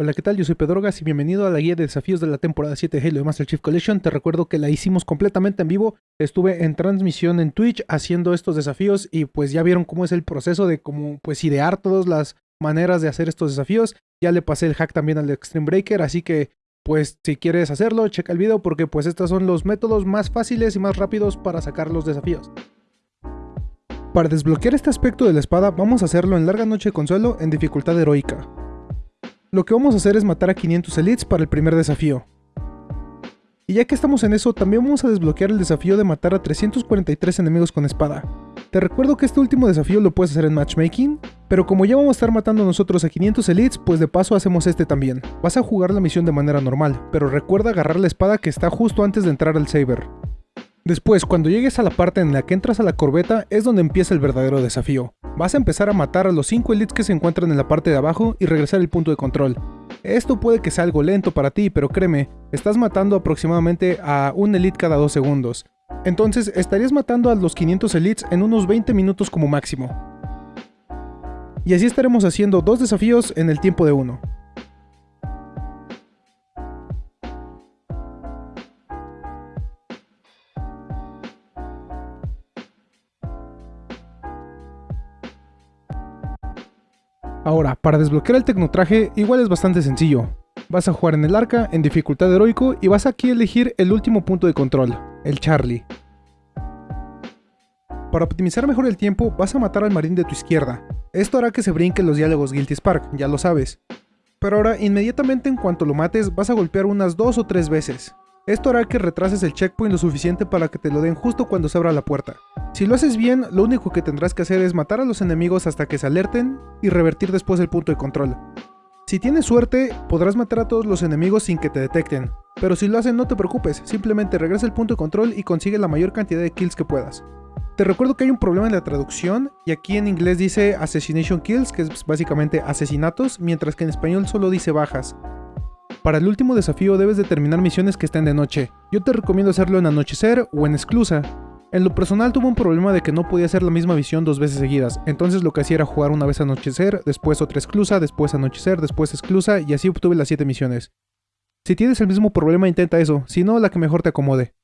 Hola, ¿qué tal? Yo soy Pedrogas y bienvenido a la guía de desafíos de la temporada 7 de Halo Master Chief Collection. Te recuerdo que la hicimos completamente en vivo. Estuve en transmisión en Twitch haciendo estos desafíos y pues ya vieron cómo es el proceso de cómo pues idear todas las maneras de hacer estos desafíos. Ya le pasé el hack también al Extreme Breaker, así que pues si quieres hacerlo, checa el video porque pues estos son los métodos más fáciles y más rápidos para sacar los desafíos. Para desbloquear este aspecto de la espada, vamos a hacerlo en larga noche de consuelo en dificultad heroica. Lo que vamos a hacer es matar a 500 elites para el primer desafío. Y ya que estamos en eso, también vamos a desbloquear el desafío de matar a 343 enemigos con espada. Te recuerdo que este último desafío lo puedes hacer en matchmaking, pero como ya vamos a estar matando nosotros a 500 elites, pues de paso hacemos este también. Vas a jugar la misión de manera normal, pero recuerda agarrar la espada que está justo antes de entrar al saber. Después, cuando llegues a la parte en la que entras a la corbeta, es donde empieza el verdadero desafío. Vas a empezar a matar a los 5 elites que se encuentran en la parte de abajo y regresar al punto de control. Esto puede que sea algo lento para ti, pero créeme, estás matando aproximadamente a un elite cada 2 segundos. Entonces estarías matando a los 500 elites en unos 20 minutos como máximo. Y así estaremos haciendo dos desafíos en el tiempo de uno. Ahora, para desbloquear el tecnotraje igual es bastante sencillo. Vas a jugar en el arca, en dificultad heroico, y vas aquí a elegir el último punto de control, el Charlie. Para optimizar mejor el tiempo, vas a matar al marín de tu izquierda. Esto hará que se brinquen los diálogos Guilty Spark, ya lo sabes. Pero ahora, inmediatamente en cuanto lo mates, vas a golpear unas dos o tres veces. Esto hará que retrases el checkpoint lo suficiente para que te lo den justo cuando se abra la puerta. Si lo haces bien, lo único que tendrás que hacer es matar a los enemigos hasta que se alerten y revertir después el punto de control. Si tienes suerte, podrás matar a todos los enemigos sin que te detecten, pero si lo hacen no te preocupes, simplemente regresa el punto de control y consigue la mayor cantidad de kills que puedas. Te recuerdo que hay un problema en la traducción, y aquí en inglés dice Assassination Kills, que es básicamente asesinatos, mientras que en español solo dice bajas. Para el último desafío debes determinar misiones que estén de noche. Yo te recomiendo hacerlo en anochecer o en exclusa. En lo personal tuve un problema de que no podía hacer la misma misión dos veces seguidas, entonces lo que hacía era jugar una vez anochecer, después otra exclusa, después anochecer, después exclusa y así obtuve las 7 misiones. Si tienes el mismo problema intenta eso, si no la que mejor te acomode.